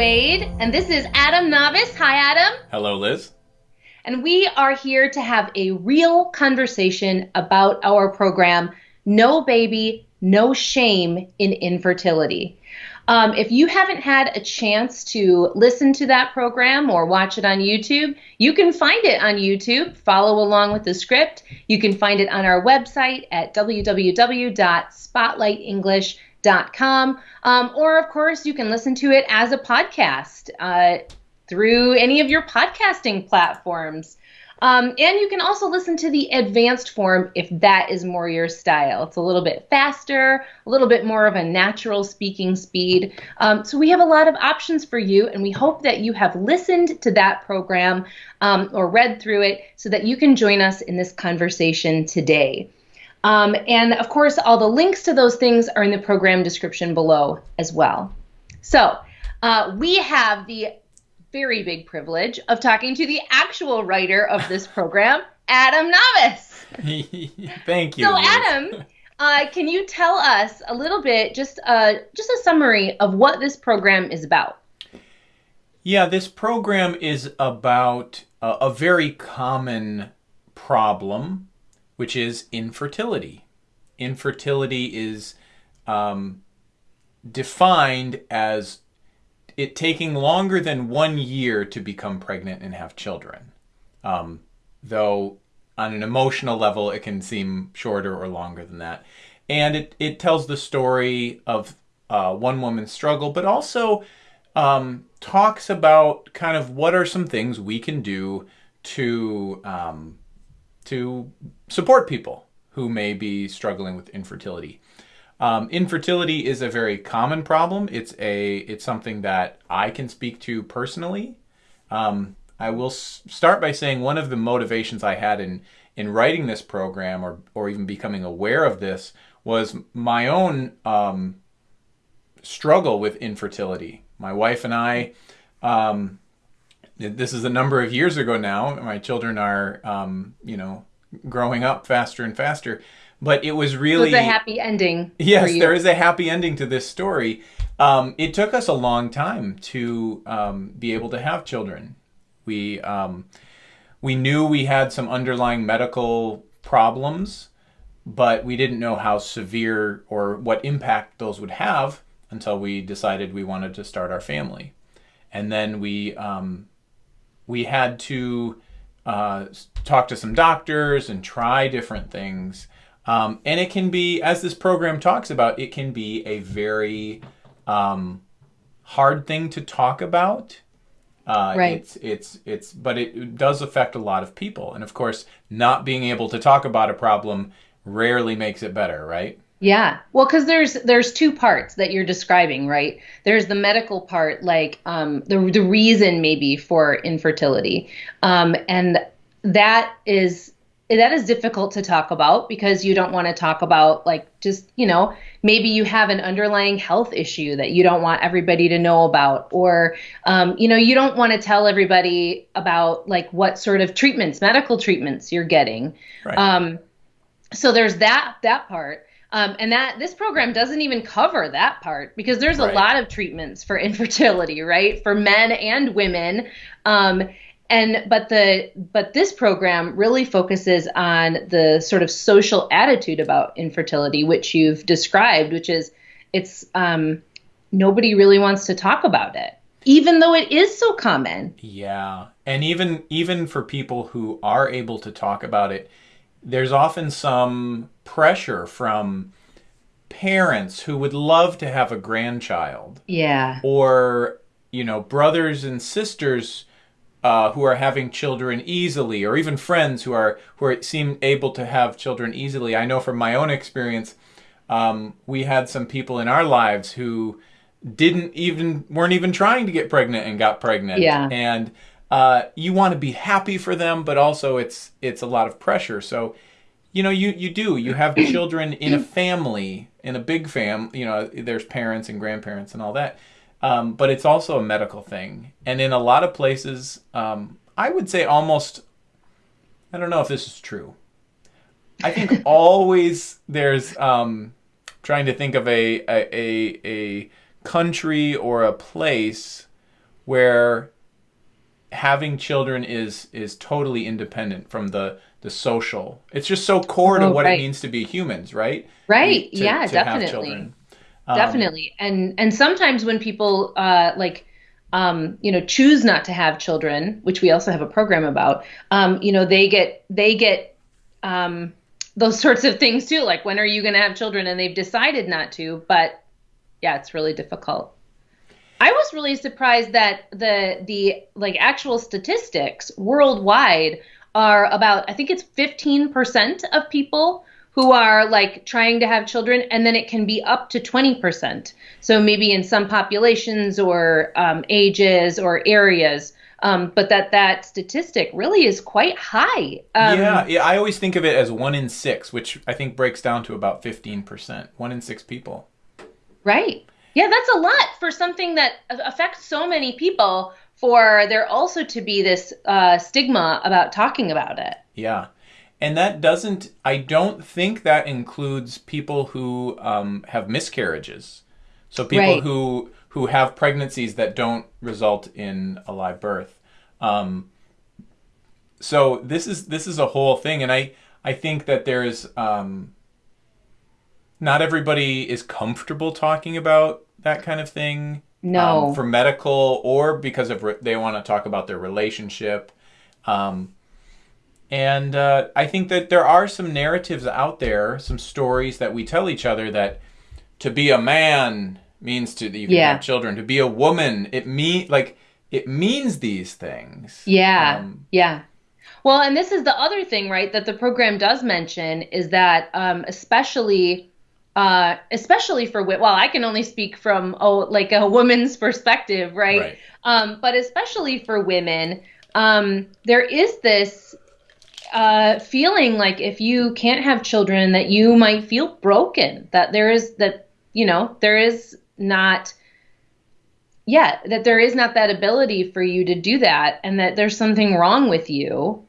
Waid, and this is Adam Navis. Hi, Adam. Hello, Liz. And we are here to have a real conversation about our program, No Baby, No Shame in Infertility. Um, if you haven't had a chance to listen to that program or watch it on YouTube, you can find it on YouTube. Follow along with the script. You can find it on our website at www.spotlightenglish.com com. Um, or, of course, you can listen to it as a podcast uh, through any of your podcasting platforms. Um, and you can also listen to the advanced form if that is more your style. It's a little bit faster, a little bit more of a natural speaking speed. Um, so we have a lot of options for you, and we hope that you have listened to that program um, or read through it so that you can join us in this conversation today. Um, and of course, all the links to those things are in the program description below as well. So uh, we have the very big privilege of talking to the actual writer of this program, Adam Navis. Thank you. So, Adam, uh, can you tell us a little bit, just uh, just a summary of what this program is about? Yeah, this program is about a, a very common problem which is infertility. Infertility is um, defined as it taking longer than one year to become pregnant and have children. Um, though on an emotional level, it can seem shorter or longer than that. And it, it tells the story of uh, one woman's struggle, but also um, talks about kind of what are some things we can do to um, to support people who may be struggling with infertility. Um, infertility is a very common problem. It's a it's something that I can speak to personally. Um, I will start by saying one of the motivations I had in in writing this program or or even becoming aware of this was my own um, struggle with infertility. My wife and I um, this is a number of years ago now. My children are, um, you know, growing up faster and faster. But it was really a happy ending. Yes, there is a happy ending to this story. Um, it took us a long time to um, be able to have children. We um, we knew we had some underlying medical problems, but we didn't know how severe or what impact those would have until we decided we wanted to start our family. And then we um, we had to uh, talk to some doctors and try different things. Um, and it can be, as this program talks about, it can be a very um, hard thing to talk about. Uh, right. It's it's it's, but it does affect a lot of people, and of course, not being able to talk about a problem rarely makes it better, right? Yeah. Well, because there's there's two parts that you're describing, right? There's the medical part, like um, the the reason maybe for infertility, um, and that is that is difficult to talk about because you don't want to talk about like just you know maybe you have an underlying health issue that you don't want everybody to know about or um, you know you don't want to tell everybody about like what sort of treatments medical treatments you're getting right. um, so there's that that part um, and that this program doesn't even cover that part because there's a right. lot of treatments for infertility, right, for men and women. Um, and but the but this program really focuses on the sort of social attitude about infertility, which you've described, which is it's um, nobody really wants to talk about it, even though it is so common. Yeah, and even even for people who are able to talk about it there's often some pressure from parents who would love to have a grandchild. Yeah. Or, you know, brothers and sisters uh, who are having children easily, or even friends who are who are, seem able to have children easily. I know from my own experience, um, we had some people in our lives who didn't even weren't even trying to get pregnant and got pregnant. Yeah. And uh, you want to be happy for them, but also it's it's a lot of pressure. So, you know, you you do you have children in a family, in a big fam. You know, there's parents and grandparents and all that. Um, but it's also a medical thing, and in a lot of places, um, I would say almost. I don't know if this is true. I think always there's um, trying to think of a, a a a country or a place where having children is is totally independent from the the social. It's just so core to Oh, what right. it means to be humans, right? Right. To- yeah, to have definitely. children. Um, definitely and and sometimes when people uh like um you know choose not to have children which we also have a program about um you know they get they get um those sorts of things too like when are you going to have children and they've decided not to but yeah it's really difficult i was really surprised that the the like actual statistics worldwide are about i think it's 15% of people who are like trying to have children and then it can be up to 20% so maybe in some populations or um, ages or areas um, but that that statistic really is quite high um, yeah, yeah. I always think of it as one in six, which I think breaks down to about fifteen percent. One in six people. Right. Yeah, that's a lot for something that affects so many people. For there also to be this uh, stigma about talking about it. Yeah. And that doesn't, I don't think that includes people who um, have miscarriages. So people Right. who who have pregnancies that don't result in a live birth. Um, so this is this is a whole thing, and I I think that there's um, not everybody is comfortable talking about that kind of thing. No. um, for medical or because of they want to talk about their relationship. Um, and uh, I think that there are some narratives out there, some stories that we tell each other that to be a man means to you can Yeah. have children. To be a woman, it mean like it means these things. Yeah. Um, yeah. Well, and this is the other thing, right, that the program does mention is that um, especially uh, especially for well, I can only speak from oh like a woman's perspective, right? Right. Um, but especially for women, um, there is this uh, feeling like if you can't have children, that you might feel broken. That there is that you know there is not yeah that there is not that ability for you to do that, and that there's something wrong with you.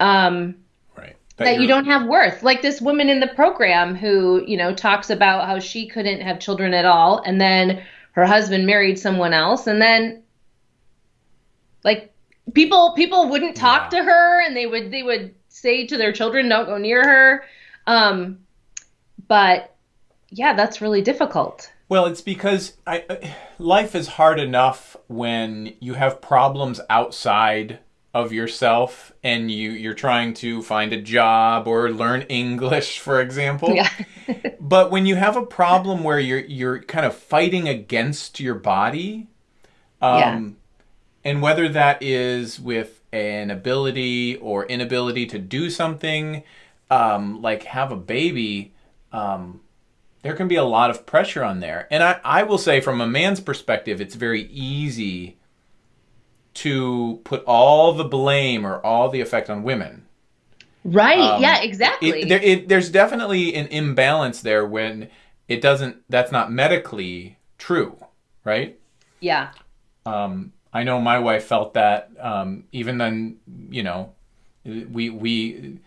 Um, right. that you don't have worth. Like this woman in the program who, you know, talks about how she couldn't have children at all and then her husband married someone else and then like people people wouldn't talk Yeah. to her and they would they would say to their children don't go near her. Um but yeah, that's really difficult. Well, it's because I- life is hard enough when you have problems outside of yourself and you you're trying to find a job or learn English, for example. Yeah. but when you have a problem where you're you're kind of fighting against your body, um, Yeah. and whether that is with an ability or inability to do something, um, like have a baby, um, there can be a lot of pressure on there. And I, I will say, from a man's perspective, it's very easy to put all the blame or all the effect on women. Right. Um, yeah, exactly. It, there, it, there's definitely an imbalance there when it doesn't, that's not medically true, right? yeah. Um, I know my wife felt that um, even then, you know, we, we,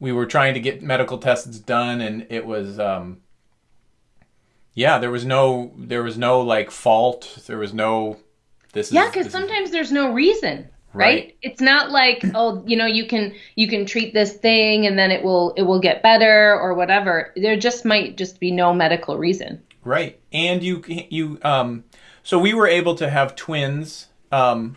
we were trying to get medical tests done and it was, um, yeah, there was no, there was no like fault. There was no, this Yeah, is, because this is- sometimes there's no reason, right? Right. It's not like oh, you know, you can you can treat this thing and then it will it will get better or whatever. There just might just be no medical reason. Right. And you you um so we were able to have twins. Um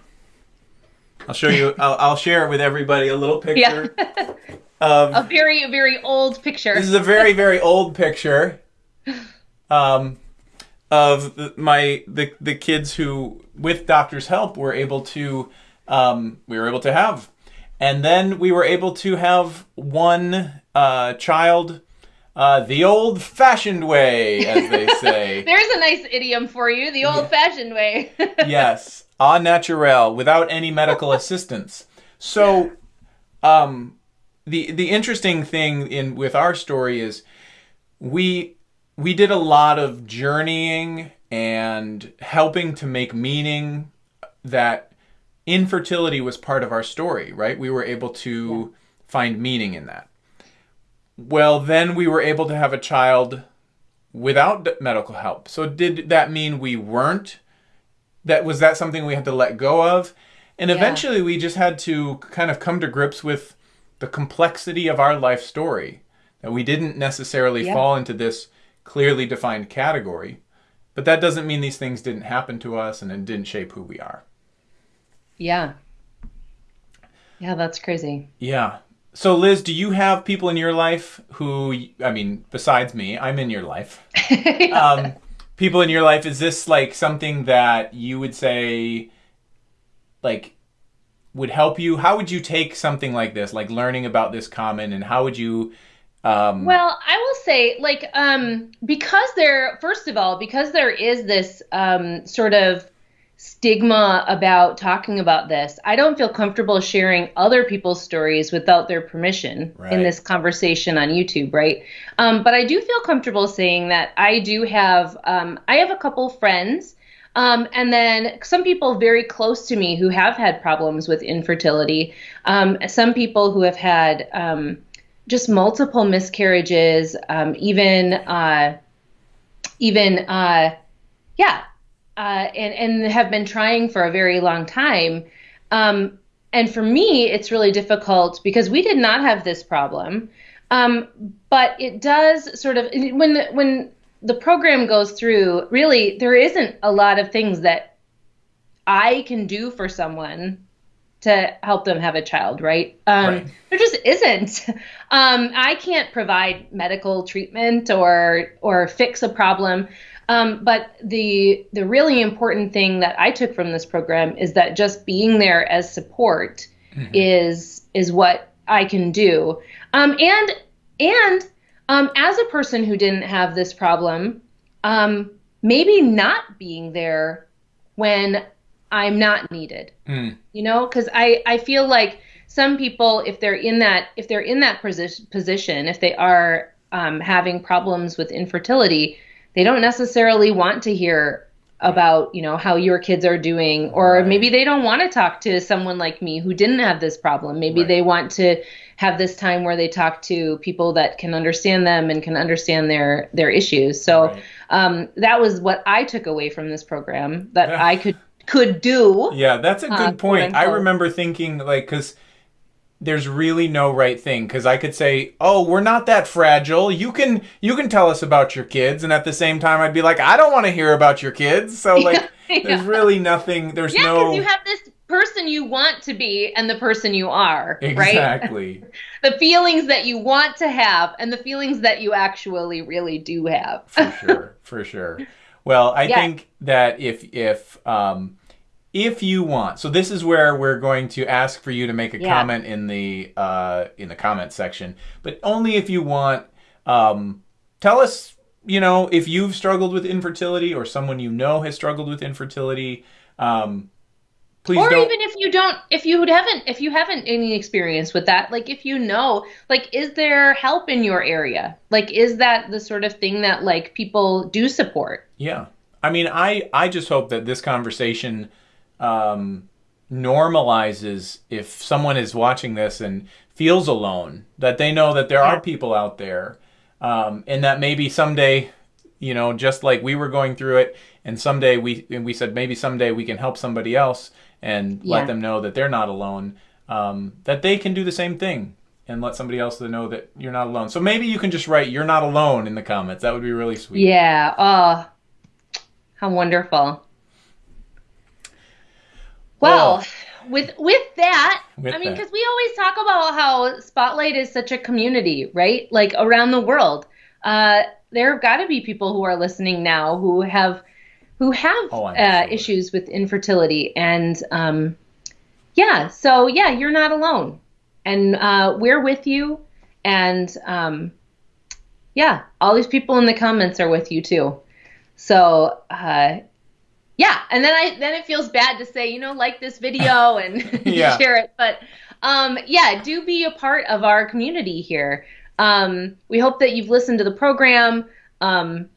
I'll show you I'll, I'll share it with everybody a little picture of A very very old picture. This is a very very old picture um of the, my the the kids who with doctor's help were able to um we were able to have and then we were able to have one uh child uh the old fashioned way as they say There's a nice idiom for you, the old-fashioned way. yes, au naturel, without any medical assistance. So, um, the the interesting thing in with our story is we we did a lot of journeying and helping to make meaning that infertility was part of our story, right? We were able to find meaning in that. Well, then we were able to have a child without medical help. So did that mean we weren't that was that something we had to let go of and Yeah. eventually we just had to kind of come to grips with the complexity of our life story that we didn't necessarily Yeah. fall into this clearly defined category but that doesn't mean these things didn't happen to us and it didn't shape who we are Yeah. Yeah, that's crazy. yeah so liz do you have people in your life who i mean besides me i'm in your life um, people in your life is this like something that you would say like would help you how would you take something like this like learning about this common and how would you um Well, I will say, like, um, because there, first of all, because there is this um, sort of stigma about talking about this, I don't feel comfortable sharing other people's stories without their permission Right. in this conversation on YouTube, right? Um, but I do feel comfortable saying that I do have, um, I have a couple friends. Um, and then some people very close to me who have had problems with infertility. Um, some people who have had um, just multiple miscarriages, um, even uh, even uh, yeah, uh, and and have been trying for a very long time. Um, and for me, it's really difficult because we did not have this problem. Um, but it does sort of when the, when the program goes through, really there isn't a lot of things that I can do for someone to help them have a child, right? Um, Right. There just isn't. Um, I can't provide medical treatment or or fix a problem. Um, but the the really important thing that I took from this program is that just being there as support is is what I can do. Um, and and um, as a person who didn't have this problem, um, maybe not being there when I'm not needed mm, you know because i i feel like some people if they're in that if they're in that position position if they are um, having problems with infertility they don't necessarily want to hear about you know how your kids are doing or Right. maybe they don't want to talk to someone like me who didn't have this problem maybe Right. they want to have this time where they talk to people that can understand them and can understand their their issues so Right. um, that was what i took away from this program that Yeah. i could could do yeah that's a Uh, good point i remember thinking like because there's really no right thing because i could say oh we're not that fragile you can you can tell us about your kids and at the same time i'd be like i don't want to hear about your kids so like Yeah. there's really nothing there's Yeah, no you have this person you want to be and the person you are, right? exactly The feelings that you want to have and the feelings that you actually really do have. for sure for sure well i Yeah. think that if if um if you want so this is where we're going to ask for you to make a Yeah. comment in the uh in the comment section but only if you want um tell us you know if you've struggled with infertility or someone you know has struggled with infertility um please or don't even if you don't if you haven't if you haven't any experience with that, like if you know, like is there help in your area? Like is that the sort of thing that like people do support? Yeah. I mean, I, I just hope that this conversation um, normalizes if someone is watching this and feels alone, that they know that there Yeah. are people out there, um, and that maybe someday, you know, just like we were going through it, and someday we and we said maybe someday we can help somebody else and Yeah. let them know that they're not alone, um, that they can do the same thing. And let somebody else know that you're not alone. So maybe you can just write "You're not alone" in the comments. That would be really sweet. Yeah. Oh, how wonderful. Well, Well, with with that, With I mean, because we always talk about how Spotlight is such a community, right? Like around the world. Uh, there have got to be people who are listening now who have who have Oh, uh, issues with infertility, and um, yeah. So yeah, you're not alone, and uh, we're with you, and um, yeah, all these people in the comments are with you too. So uh, yeah, and then I then it feels bad to say, you know, like this video and Yeah. share it, but um, yeah, do be a part of our community here. Um, we hope that you've listened to the program. Um,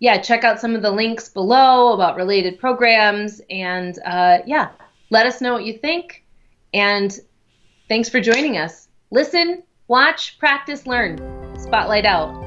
yeah, check out some of the links below about related programs, and uh, yeah, let us know what you think. And thanks for joining us. Listen, watch, practice, learn. Spotlight out.